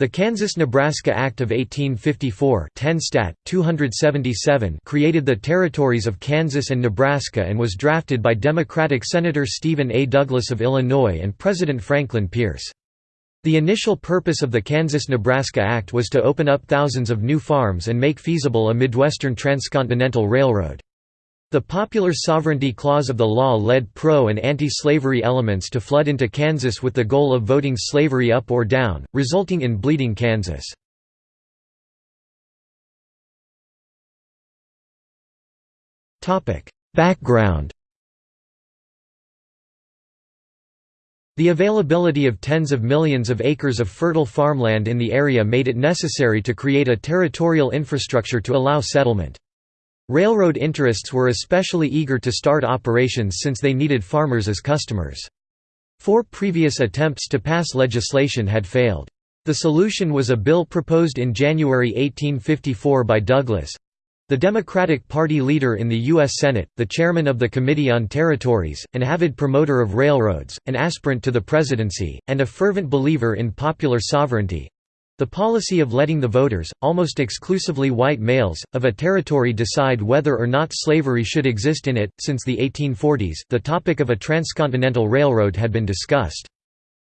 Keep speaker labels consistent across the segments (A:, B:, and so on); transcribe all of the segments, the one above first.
A: The Kansas–Nebraska Act of 1854 10 Stat. 277 created the territories of Kansas and Nebraska and was drafted by Democratic Senator Stephen A. Douglas of Illinois and President Franklin Pierce. The initial purpose of the Kansas–Nebraska Act was to open up thousands of new farms and make feasible a Midwestern transcontinental railroad. The popular sovereignty clause of the law led pro- and anti-slavery elements to flood into Kansas with the goal of voting slavery up or down, resulting in Bleeding Kansas. Background The availability of tens of millions of acres of fertile farmland in the area made it necessary to create a territorial infrastructure to allow settlement. Railroad interests were especially eager to start operations since they needed farmers as customers. Four previous attempts to pass legislation had failed. The solution was a bill proposed in January 1854 by Douglas—the Democratic Party leader in the U.S. Senate, the chairman of the Committee on Territories, an avid promoter of railroads, an aspirant to the presidency, and a fervent believer in popular sovereignty, the policy of letting the voters, almost exclusively white males, of a territory decide whether or not slavery should exist in it. Since the 1840s, the topic of a transcontinental railroad had been discussed.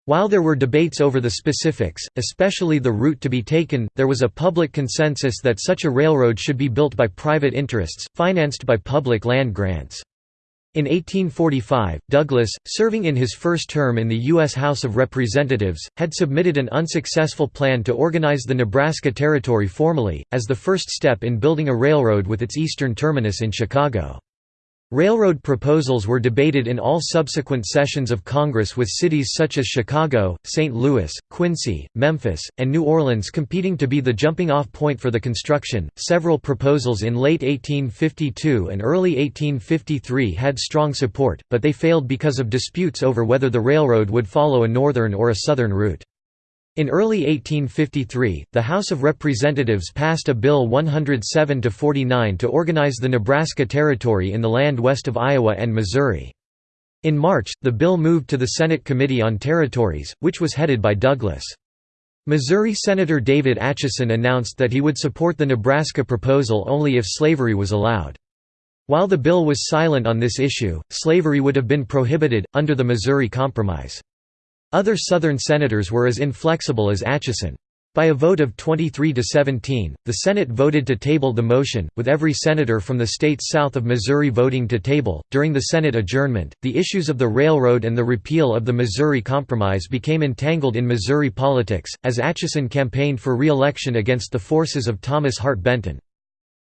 A: While there were debates over the specifics, especially the route to be taken, there was a public consensus that such a railroad should be built by private interests, financed by public land grants. In 1845, Douglas, serving in his first term in the U.S. House of Representatives, had submitted an unsuccessful plan to organize the Nebraska Territory formally, as the first step in building a railroad with its eastern terminus in Chicago. Railroad proposals were debated in all subsequent sessions of Congress with cities such as Chicago, St. Louis, Quincy, Memphis, and New Orleans competing to be the jumping-off point for the construction. Several proposals in late 1852 and early 1853 had strong support, but they failed because of disputes over whether the railroad would follow a northern or a southern route. In early 1853, the House of Representatives passed a Bill 107-49 to organize the Nebraska Territory in the land west of Iowa and Missouri. In March, the bill moved to the Senate Committee on Territories, which was headed by Douglas. Missouri Senator David Atchison announced that he would support the Nebraska proposal only if slavery was allowed. While the bill was silent on this issue, slavery would have been prohibited, under the Missouri Compromise. Other Southern senators were as inflexible as Atchison. By a vote of 23 to 17, the Senate voted to table the motion, with every senator from the states south of Missouri voting to table. During the Senate adjournment, the issues of the railroad and the repeal of the Missouri Compromise became entangled in Missouri politics, as Atchison campaigned for re-election against the forces of Thomas Hart Benton.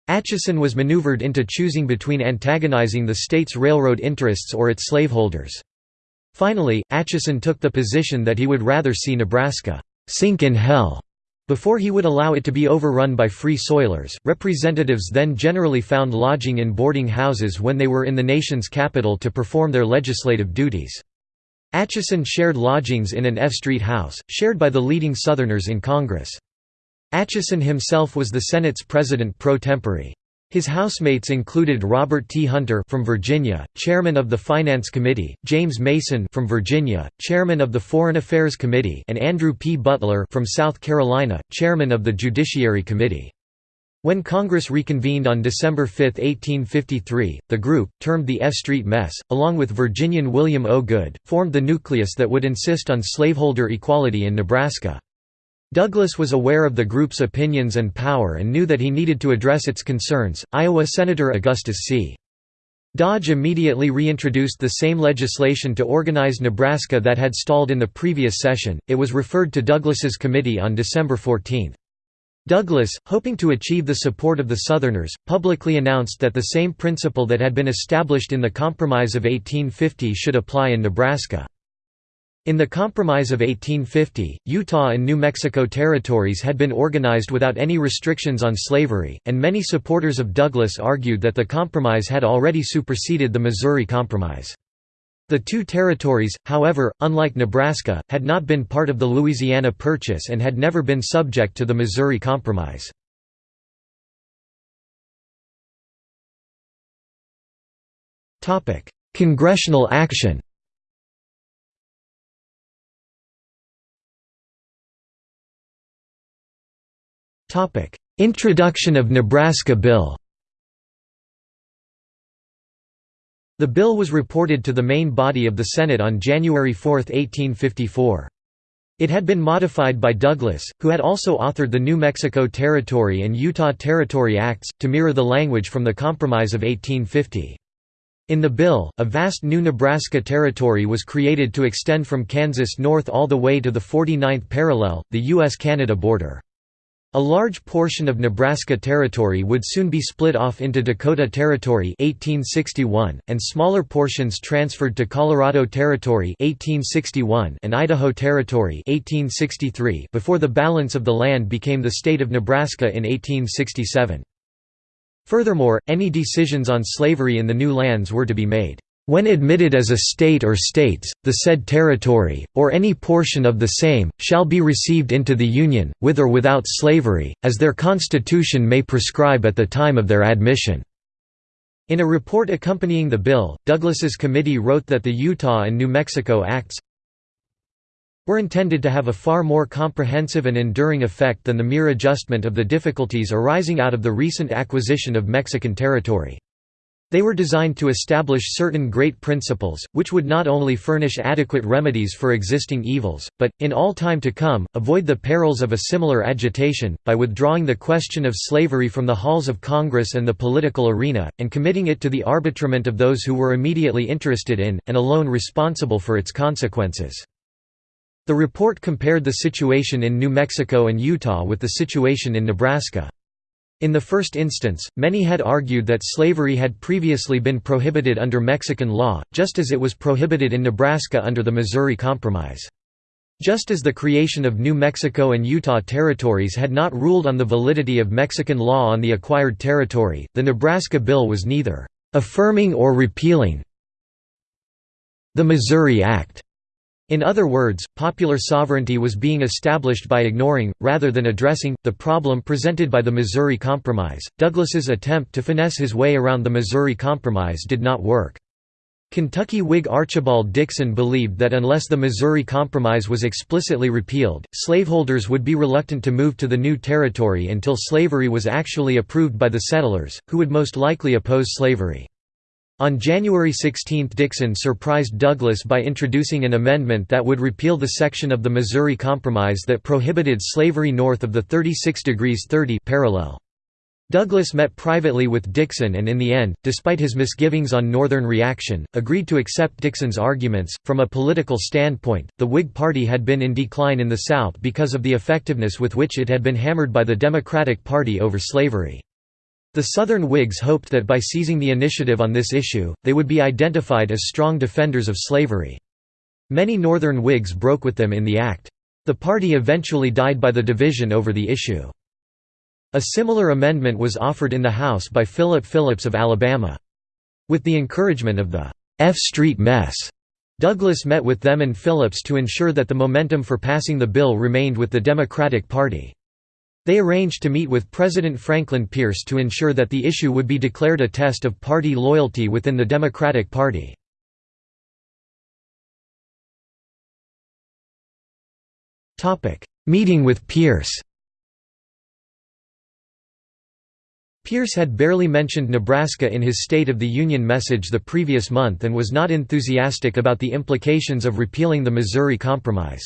A: Atchison was maneuvered into choosing between antagonizing the state's railroad interests or its slaveholders. Finally, Atchison took the position that he would rather see Nebraska sink in hell before he would allow it to be overrun by free soilers. Representatives then generally found lodging in boarding houses when they were in the nation's capital to perform their legislative duties. Atchison shared lodgings in an F Street house, shared by the leading Southerners in Congress. Atchison himself was the Senate's president pro tempore. His housemates included Robert T. Hunter from Virginia, chairman of the Finance Committee, James Mason from Virginia, chairman of the Foreign Affairs Committee, and Andrew P. Butler from South Carolina, chairman of the Judiciary Committee. When Congress reconvened on December 5, 1853, the group, termed the F Street Mess, along with Virginian William O. Goode, formed the nucleus that would insist on slaveholder equality in Nebraska. Douglas was aware of the group's opinions and power and knew that he needed to address its concerns. Iowa Senator Augustus C. Dodge immediately reintroduced the same legislation to organize Nebraska that had stalled in the previous session. It was referred to Douglas's committee on December 14. Douglas, hoping to achieve the support of the Southerners, publicly announced that the same principle that had been established in the Compromise of 1850 should apply in Nebraska. In the Compromise of 1850, Utah and New Mexico territories had been organized without any restrictions on slavery, and many supporters of Douglas argued that the compromise had already superseded the Missouri Compromise. The two territories, however, unlike Nebraska, had not been part of the Louisiana Purchase and had never been subject to the Missouri Compromise. Congressional action Introduction of Nebraska Bill The bill was reported to the main body of the Senate on January 4, 1854. It had been modified by Douglas, who had also authored the New Mexico Territory and Utah Territory Acts, to mirror the language from the Compromise of 1850. In the bill, a vast new Nebraska Territory was created to extend from Kansas north all the way to the 49th parallel, the U.S.-Canada border. A large portion of Nebraska Territory would soon be split off into Dakota Territory 1861, and smaller portions transferred to Colorado Territory 1861 and Idaho Territory 1863 before the balance of the land became the state of Nebraska in 1867. Furthermore, any decisions on slavery in the new lands were to be made when admitted as a state or states, the said territory, or any portion of the same, shall be received into the Union, with or without slavery, as their constitution may prescribe at the time of their admission." In a report accompanying the bill, Douglas's committee wrote that the Utah and New Mexico Acts were intended to have a far more comprehensive and enduring effect than the mere adjustment of the difficulties arising out of the recent acquisition of Mexican territory. They were designed to establish certain great principles, which would not only furnish adequate remedies for existing evils, but, in all time to come, avoid the perils of a similar agitation, by withdrawing the question of slavery from the halls of Congress and the political arena, and committing it to the arbitrament of those who were immediately interested in, and alone responsible for its consequences. The report compared the situation in New Mexico and Utah with the situation in Nebraska. In the first instance, many had argued that slavery had previously been prohibited under Mexican law, just as it was prohibited in Nebraska under the Missouri Compromise. Just as the creation of New Mexico and Utah territories had not ruled on the validity of Mexican law on the acquired territory, the Nebraska bill was neither affirming or repealing the Missouri Act. In other words, popular sovereignty was being established by ignoring, rather than addressing, the problem presented by the Missouri Compromise. Douglas's attempt to finesse his way around the Missouri Compromise did not work. Kentucky Whig Archibald Dixon believed that unless the Missouri Compromise was explicitly repealed, slaveholders would be reluctant to move to the new territory until slavery was actually approved by the settlers, who would most likely oppose slavery. On January 16 Dixon surprised Douglas by introducing an amendment that would repeal the section of the Missouri Compromise that prohibited slavery north of the 36 degrees 30 parallel. Douglas met privately with Dixon and in the end, despite his misgivings on Northern reaction, agreed to accept Dixon's arguments. From a political standpoint, the Whig Party had been in decline in the South because of the effectiveness with which it had been hammered by the Democratic Party over slavery. The Southern Whigs hoped that by seizing the initiative on this issue, they would be identified as strong defenders of slavery. Many Northern Whigs broke with them in the act. The party eventually died by the division over the issue. A similar amendment was offered in the House by Philip Phillips of Alabama. With the encouragement of the F Street mess, Douglas met with them and Phillips to ensure that the momentum for passing the bill remained with the Democratic Party. They arranged to meet with President Franklin Pierce to ensure that the issue would be declared a test of party loyalty within the Democratic Party. Meeting with Pierce Pierce had barely mentioned Nebraska in his State of the Union message the previous month and was not enthusiastic about the implications of repealing the Missouri Compromise.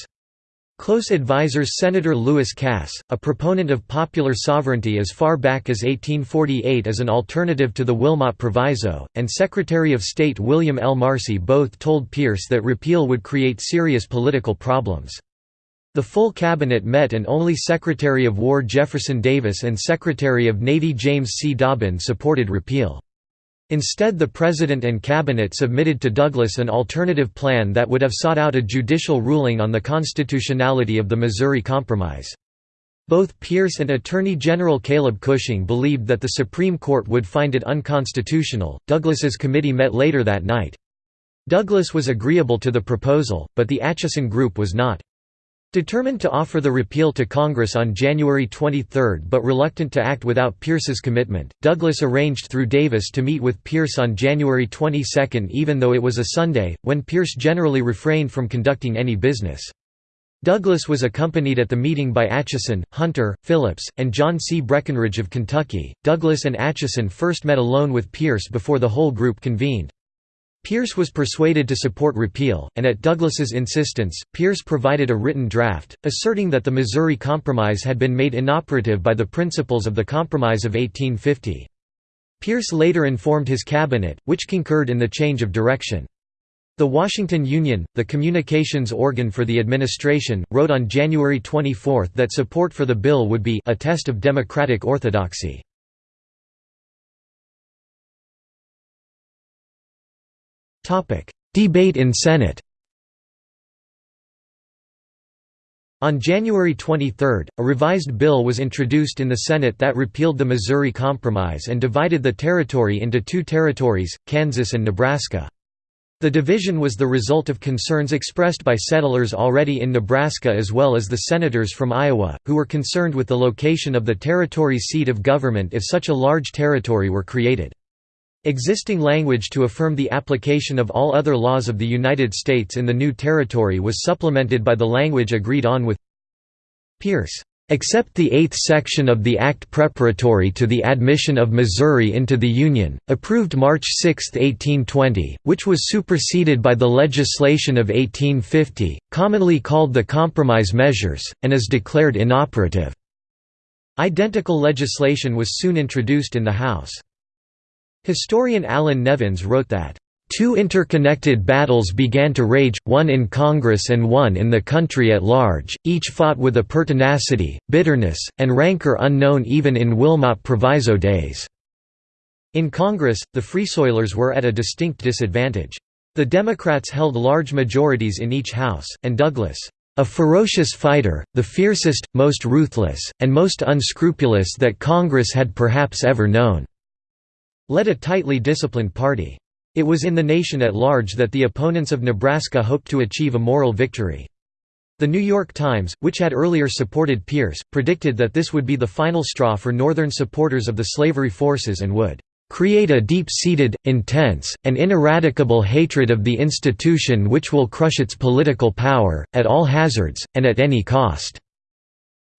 A: Close advisers Senator Lewis Cass, a proponent of popular sovereignty as far back as 1848 as an alternative to the Wilmot Proviso, and Secretary of State William L. Marcy both told Pierce that repeal would create serious political problems. The full cabinet met and only Secretary of War Jefferson Davis and Secretary of Navy James C. Dobbin supported repeal. Instead the President and Cabinet submitted to Douglas an alternative plan that would have sought out a judicial ruling on the constitutionality of the Missouri Compromise. Both Pierce and Attorney General Caleb Cushing believed that the Supreme Court would find it unconstitutional. Douglas's committee met later that night. Douglas was agreeable to the proposal, but the Atchison Group was not. Determined to offer the repeal to Congress on January 23 but reluctant to act without Pierce's commitment, Douglas arranged through Davis to meet with Pierce on January 22 even though it was a Sunday, when Pierce generally refrained from conducting any business. Douglas was accompanied at the meeting by Atchison, Hunter, Phillips, and John C. Breckinridge of Kentucky. Douglas and Atchison first met alone with Pierce before the whole group convened. Pierce was persuaded to support repeal, and at Douglas's insistence, Pierce provided a written draft, asserting that the Missouri Compromise had been made inoperative by the principles of the Compromise of 1850. Pierce later informed his cabinet, which concurred in the change of direction. The Washington Union, the communications organ for the administration, wrote on January 24 that support for the bill would be a test of democratic orthodoxy. Debate in Senate On January 23, a revised bill was introduced in the Senate that repealed the Missouri Compromise and divided the territory into two territories, Kansas and Nebraska. The division was the result of concerns expressed by settlers already in Nebraska as well as the senators from Iowa, who were concerned with the location of the territory's seat of government if such a large territory were created. Existing language to affirm the application of all other laws of the United States in the new territory was supplemented by the language agreed on with Pierce. Except the eighth section of the Act preparatory to the admission of Missouri into the Union, approved March 6, 1820, which was superseded by the legislation of 1850, commonly called the Compromise Measures, and is declared inoperative. Identical legislation was soon introduced in the House. Historian Allan Nevins wrote that, Two interconnected battles began to rage, one in Congress and one in the country at large, each fought with a pertinacity, bitterness, and rancor unknown even in Wilmot Proviso days. In Congress, the Freesoilers were at a distinct disadvantage. The Democrats held large majorities in each house, and Douglas, a ferocious fighter, the fiercest, most ruthless, and most unscrupulous that Congress had perhaps ever known led a tightly disciplined party. It was in the nation at large that the opponents of Nebraska hoped to achieve a moral victory. The New York Times, which had earlier supported Pierce, predicted that this would be the final straw for Northern supporters of the slavery forces and would create a deep-seated, intense, and ineradicable hatred of the institution which will crush its political power, at all hazards, and at any cost."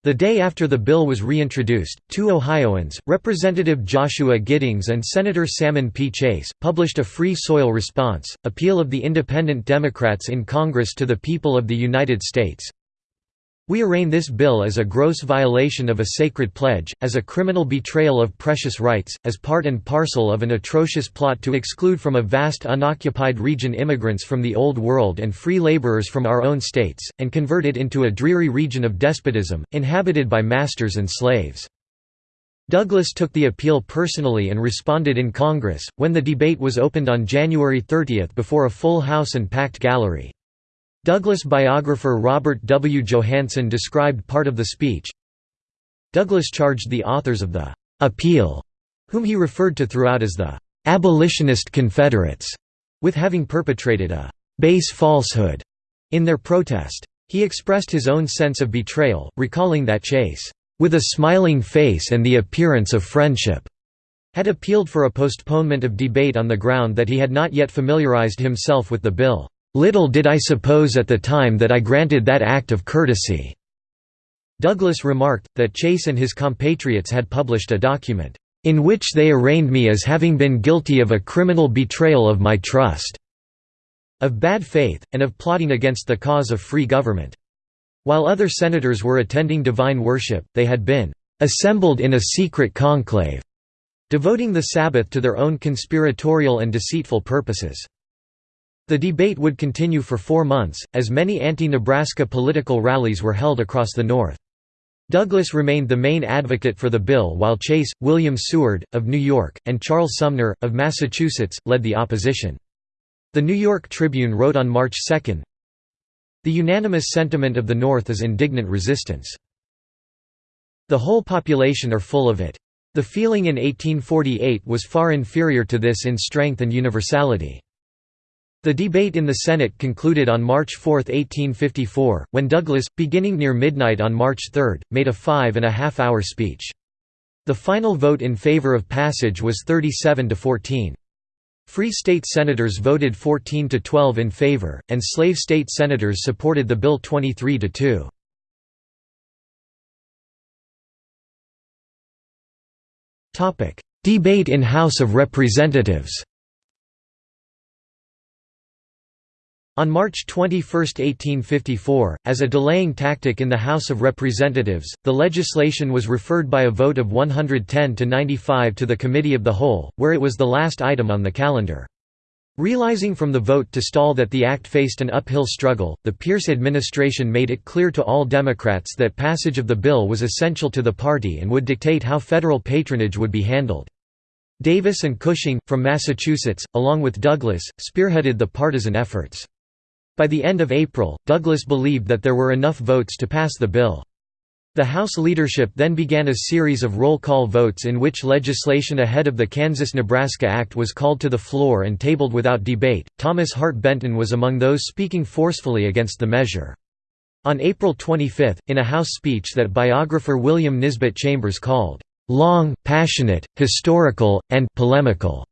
A: The day after the bill was reintroduced, two Ohioans, Representative Joshua Giddings and Senator Salmon P. Chase, published a Free Soil Response, appeal of the Independent Democrats in Congress to the people of the United States. We arraign this bill as a gross violation of a sacred pledge, as a criminal betrayal of precious rights, as part and parcel of an atrocious plot to exclude from a vast unoccupied region immigrants from the Old World and free laborers from our own states, and convert it into a dreary region of despotism, inhabited by masters and slaves. Douglas took the appeal personally and responded in Congress, when the debate was opened on January 30 before a full House and packed gallery. Douglas biographer Robert W. Johannsen described part of the speech. Douglas charged the authors of the «appeal», whom he referred to throughout as the «abolitionist Confederates», with having perpetrated a «base falsehood» in their protest. He expressed his own sense of betrayal, recalling that Chase, "...with a smiling face and the appearance of friendship," had appealed for a postponement of debate on the ground that he had not yet familiarized himself with the bill. Little did I suppose at the time that I granted that act of courtesy." Douglas remarked, that Chase and his compatriots had published a document, "...in which they arraigned me as having been guilty of a criminal betrayal of my trust," of bad faith, and of plotting against the cause of free government. While other senators were attending divine worship, they had been "...assembled in a secret conclave," devoting the Sabbath to their own conspiratorial and deceitful purposes. The debate would continue for four months, as many anti-Nebraska political rallies were held across the North. Douglas remained the main advocate for the bill while Chase, William Seward, of New York, and Charles Sumner, of Massachusetts, led the opposition. The New York Tribune wrote on March 2, The unanimous sentiment of the North is indignant resistance. The whole population are full of it. The feeling in 1848 was far inferior to this in strength and universality. The debate in the Senate concluded on March 4, 1854, when Douglas, beginning near midnight on March 3, made a five-and-a-half-hour speech. The final vote in favor of passage was 37 to 14. Free state senators voted 14 to 12 in favor, and slave state senators supported the bill 23 to 2. Topic: Debate in House of Representatives. On March 21, 1854, as a delaying tactic in the House of Representatives, the legislation was referred by a vote of 110 to 95 to the Committee of the Whole, where it was the last item on the calendar. Realizing from the vote to stall that the act faced an uphill struggle, the Pierce administration made it clear to all Democrats that passage of the bill was essential to the party and would dictate how federal patronage would be handled. Davis and Cushing, from Massachusetts, along with Douglas, spearheaded the partisan efforts. By the end of April, Douglas believed that there were enough votes to pass the bill. The House leadership then began a series of roll call votes in which legislation ahead of the Kansas-Nebraska Act was called to the floor and tabled without debate. Thomas Hart Benton was among those speaking forcefully against the measure. On April 25, in a House speech that biographer William Nisbet Chambers called, "...long, passionate, historical, and polemical,"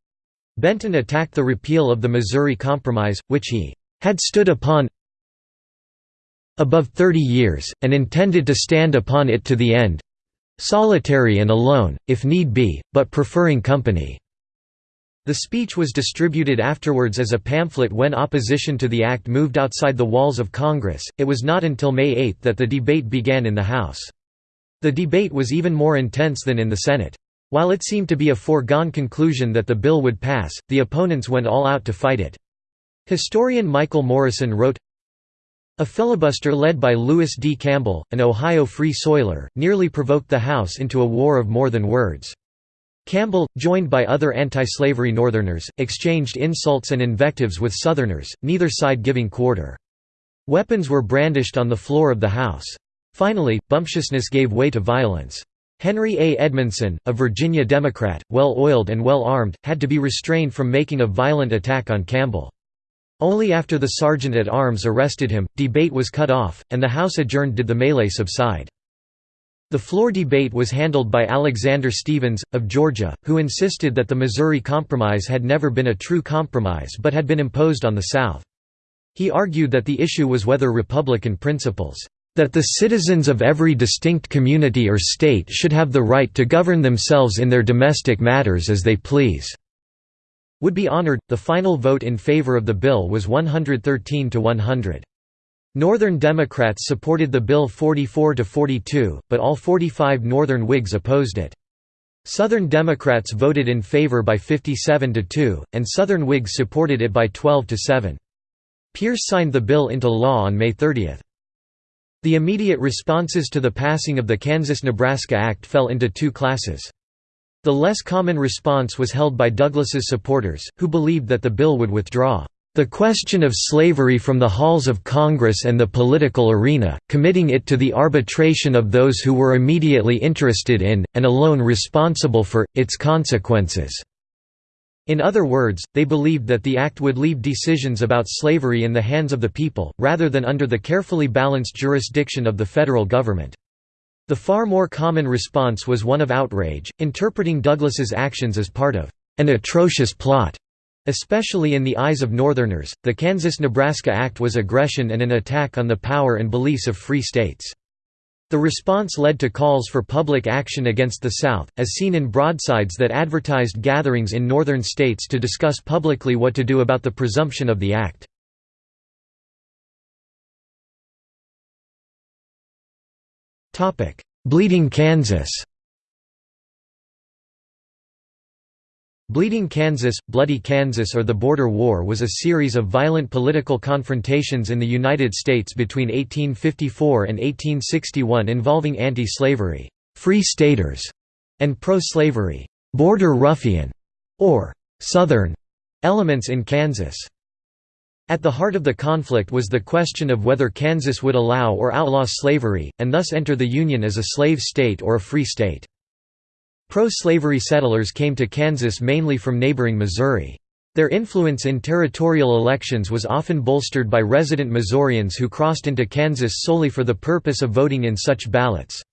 A: Benton attacked the repeal of the Missouri Compromise, which he had stood upon above thirty years, and intended to stand upon it to the end solitary and alone, if need be, but preferring company." The speech was distributed afterwards as a pamphlet when opposition to the act moved outside the walls of Congress. It was not until May 8 that the debate began in the House. The debate was even more intense than in the Senate. While it seemed to be a foregone conclusion that the bill would pass, the opponents went all out to fight it. Historian Michael Morrison wrote, a filibuster led by Lewis D. Campbell, an Ohio Free Soiler, nearly provoked the House into a war of more than words. Campbell, joined by other anti-slavery Northerners, exchanged insults and invectives with Southerners, neither side giving quarter. Weapons were brandished on the floor of the House. Finally, bumptiousness gave way to violence. Henry A. Edmondson, a Virginia Democrat, well-oiled and well-armed, had to be restrained from making a violent attack on Campbell. Only after the sergeant-at-arms arrested him, debate was cut off, and the House adjourned did the melee subside. The floor debate was handled by Alexander Stephens, of Georgia, who insisted that the Missouri Compromise had never been a true compromise but had been imposed on the South. He argued that the issue was whether Republican principles, "...that the citizens of every distinct community or state should have the right to govern themselves in their domestic matters as they please." Would be honored. The final vote in favor of the bill was 113 to 100. Northern Democrats supported the bill 44 to 42, but all 45 Northern Whigs opposed it. Southern Democrats voted in favor by 57 to 2, and Southern Whigs supported it by 12 to 7. Pierce signed the bill into law on May 30. The immediate responses to the passing of the Kansas–Nebraska Act fell into two classes. The less common response was held by Douglas's supporters, who believed that the bill would withdraw the question of slavery from the halls of Congress and the political arena, committing it to the arbitration of those who were immediately interested in, and alone responsible for, its consequences." In other words, they believed that the act would leave decisions about slavery in the hands of the people, rather than under the carefully balanced jurisdiction of the federal government. The far more common response was one of outrage, interpreting Douglas's actions as part of an atrocious plot. Especially in the eyes of Northerners, the Kansas–Nebraska Act was aggression and an attack on the power and beliefs of free states. The response led to calls for public action against the South, as seen in broadsides that advertised gatherings in northern states to discuss publicly what to do about the presumption of the act. Bleeding Kansas Bleeding Kansas, Bloody Kansas or the Border War was a series of violent political confrontations in the United States between 1854 and 1861 involving anti-slavery, free staters, and pro-slavery, border ruffian, or Southern elements in Kansas. At the heart of the conflict was the question of whether Kansas would allow or outlaw slavery, and thus enter the Union as a slave state or a free state. Pro-slavery settlers came to Kansas mainly from neighboring Missouri. Their influence in territorial elections was often bolstered by resident Missourians who crossed into Kansas solely for the purpose of voting in such ballots.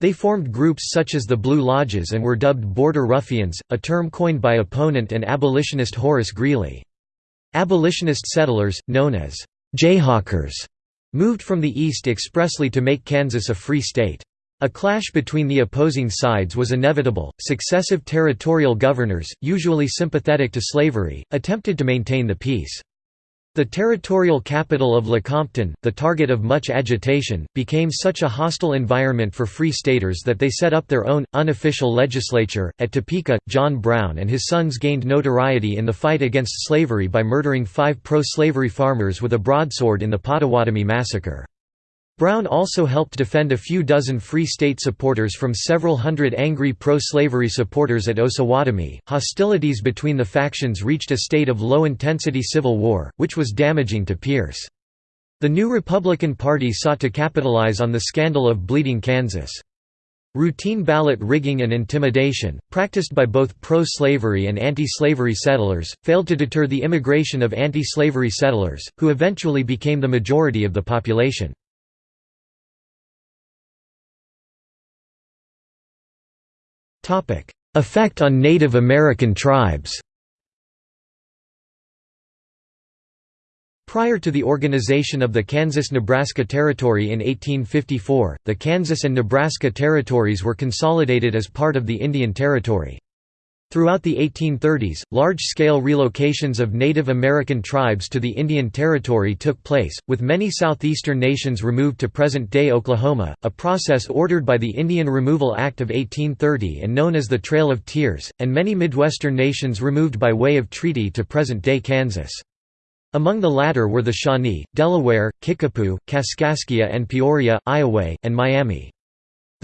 A: They formed groups such as the Blue Lodges and were dubbed Border Ruffians, a term coined by opponent and abolitionist Horace Greeley. Abolitionist settlers, known as Jayhawkers, moved from the east expressly to make Kansas a free state. A clash between the opposing sides was inevitable. Successive territorial governors, usually sympathetic to slavery, attempted to maintain the peace. The territorial capital of Lecompton, the target of much agitation, became such a hostile environment for Free Staters that they set up their own, unofficial legislature. At Topeka, John Brown and his sons gained notoriety in the fight against slavery by murdering five pro slavery farmers with a broadsword in the Pottawatomie Massacre. Brown also helped defend a few dozen Free State supporters from several hundred angry pro-slavery supporters at Osawatomie. Hostilities between the factions reached a state of low-intensity civil war, which was damaging to Pierce. The new Republican Party sought to capitalize on the scandal of Bleeding Kansas. Routine ballot rigging and intimidation, practiced by both pro-slavery and anti-slavery settlers, failed to deter the immigration of anti-slavery settlers, who eventually became the majority of the population. Effect on Native American tribes Prior to the organization of the Kansas-Nebraska Territory in 1854, the Kansas and Nebraska territories were consolidated as part of the Indian Territory. Throughout the 1830s, large-scale relocations of Native American tribes to the Indian Territory took place, with many southeastern nations removed to present-day Oklahoma, a process ordered by the Indian Removal Act of 1830 and known as the Trail of Tears, and many Midwestern nations removed by way of treaty to present-day Kansas. Among the latter were the Shawnee, Delaware, Kickapoo, Kaskaskia and Peoria, Iowa, and Miami.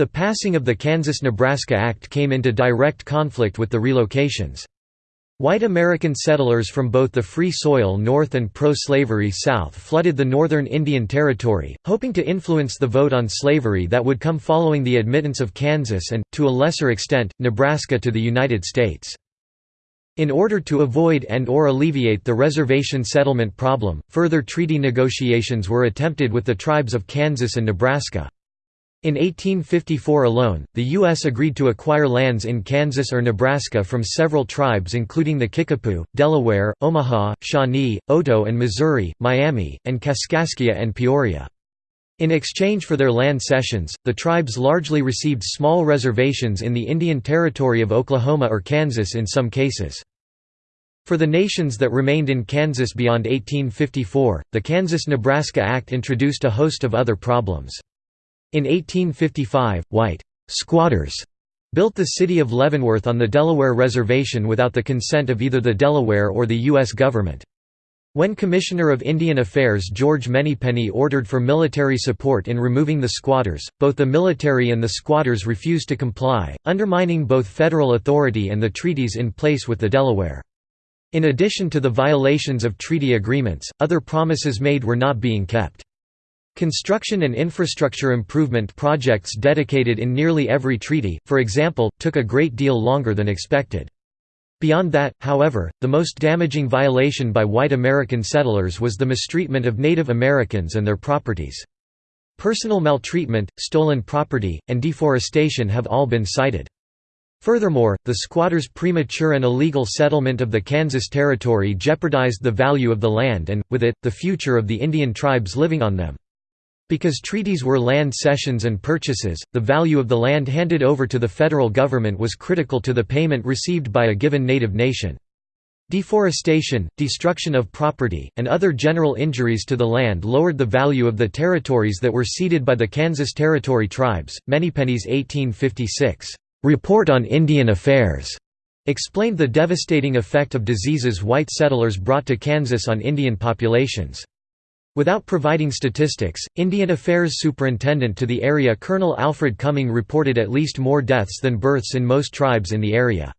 A: The passing of the Kansas–Nebraska Act came into direct conflict with the relocations. White American settlers from both the Free Soil North and pro-slavery South flooded the Northern Indian Territory, hoping to influence the vote on slavery that would come following the admittance of Kansas and, to a lesser extent, Nebraska to the United States. In order to avoid and or alleviate the reservation settlement problem, further treaty negotiations were attempted with the tribes of Kansas and Nebraska. In 1854 alone, the U.S. agreed to acquire lands in Kansas or Nebraska from several tribes including the Kickapoo, Delaware, Omaha, Shawnee, Oto and Missouri, Miami, and Kaskaskia and Peoria. In exchange for their land cessions, the tribes largely received small reservations in the Indian Territory of Oklahoma or Kansas in some cases. For the nations that remained in Kansas beyond 1854, the Kansas–Nebraska Act introduced a host of other problems. In 1855, white «squatters» built the city of Leavenworth on the Delaware Reservation without the consent of either the Delaware or the U.S. government. When Commissioner of Indian Affairs George Manypenny ordered for military support in removing the squatters, both the military and the squatters refused to comply, undermining both federal authority and the treaties in place with the Delaware. In addition to the violations of treaty agreements, other promises made were not being kept. Construction and infrastructure improvement projects dedicated in nearly every treaty, for example, took a great deal longer than expected. Beyond that, however, the most damaging violation by white American settlers was the mistreatment of Native Americans and their properties. Personal maltreatment, stolen property, and deforestation have all been cited. Furthermore, the squatters' premature and illegal settlement of the Kansas Territory jeopardized the value of the land and, with it, the future of the Indian tribes living on them. Because treaties were land cessions and purchases, the value of the land handed over to the federal government was critical to the payment received by a given native nation. Deforestation, destruction of property, and other general injuries to the land lowered the value of the territories that were ceded by the Kansas Territory tribes. Manypenny's 1856 Report on Indian Affairs explained the devastating effect of diseases white settlers brought to Kansas on Indian populations. Without providing statistics, Indian Affairs Superintendent to the area Colonel Alfred Cumming reported at least more deaths than births in most tribes in the area.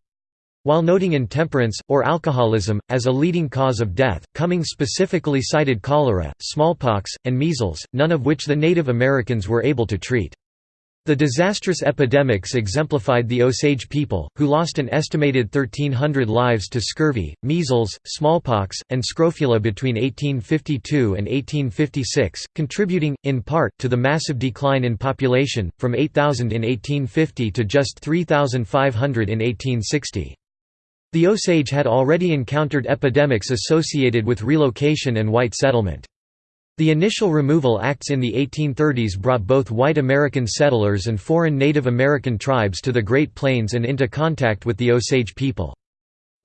A: While noting intemperance, or alcoholism, as a leading cause of death, Cumming specifically cited cholera, smallpox, and measles, none of which the Native Americans were able to treat. The disastrous epidemics exemplified the Osage people, who lost an estimated 1,300 lives to scurvy, measles, smallpox, and scrofula between 1852 and 1856, contributing, in part, to the massive decline in population, from 8,000 in 1850 to just 3,500 in 1860. The Osage had already encountered epidemics associated with relocation and white settlement. The initial removal acts in the 1830s brought both white American settlers and foreign Native American tribes to the Great Plains and into contact with the Osage people.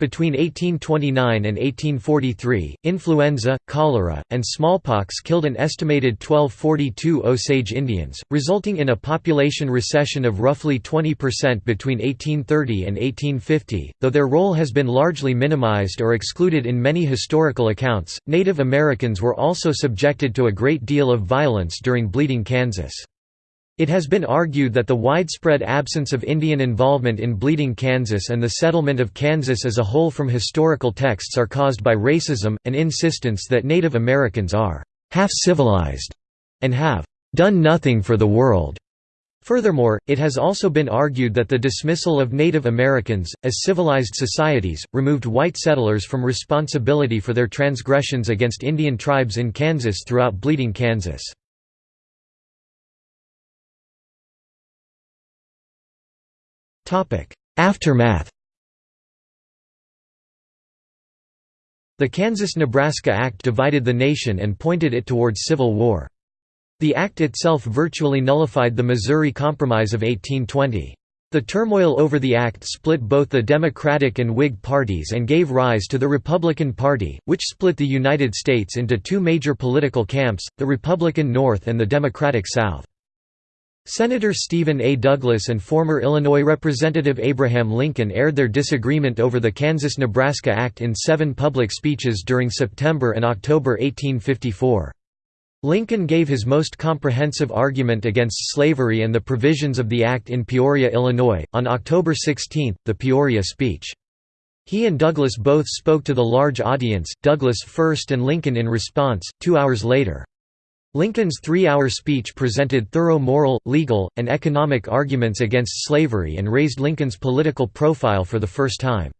A: Between 1829 and 1843, influenza, cholera, and smallpox killed an estimated 1242 Osage Indians, resulting in a population recession of roughly 20% between 1830 and 1850. Though their role has been largely minimized or excluded in many historical accounts, Native Americans were also subjected to a great deal of violence during Bleeding Kansas. It has been argued that the widespread absence of Indian involvement in Bleeding Kansas and the settlement of Kansas as a whole from historical texts are caused by racism, an insistence that Native Americans are half-civilized and have done nothing for the world. Furthermore, it has also been argued that the dismissal of Native Americans, as civilized societies, removed white settlers from responsibility for their transgressions against Indian tribes in Kansas throughout Bleeding Kansas. Aftermath The Kansas–Nebraska Act divided the nation and pointed it towards civil war. The act itself virtually nullified the Missouri Compromise of 1820. The turmoil over the act split both the Democratic and Whig parties and gave rise to the Republican Party, which split the United States into two major political camps, the Republican North and the Democratic South. Senator Stephen A. Douglas and former Illinois Representative Abraham Lincoln aired their disagreement over the Kansas–Nebraska Act in seven public speeches during September and October 1854. Lincoln gave his most comprehensive argument against slavery and the provisions of the act in Peoria, Illinois, on October 16, the Peoria speech. He and Douglas both spoke to the large audience, Douglas first and Lincoln in response, two hours later. Lincoln's three-hour speech presented thorough moral, legal, and economic arguments against slavery and raised Lincoln's political profile for the first time.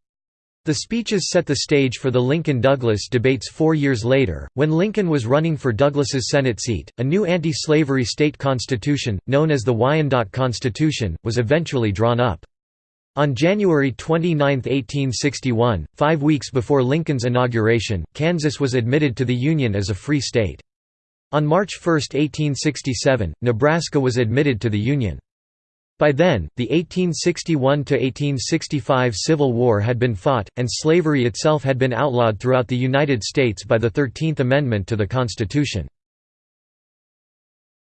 A: The speeches set the stage for the Lincoln-Douglas debates four years later, when Lincoln was running for Douglas's Senate seat. A new anti-slavery state constitution, known as the Wyandotte Constitution, was eventually drawn up. On January 29, 1861, five weeks before Lincoln's inauguration, Kansas was admitted to the Union as a free state. On March 1, 1867, Nebraska was admitted to the Union. By then, the 1861–1865 Civil War had been fought, and slavery itself had been outlawed throughout the United States by the Thirteenth Amendment to the Constitution.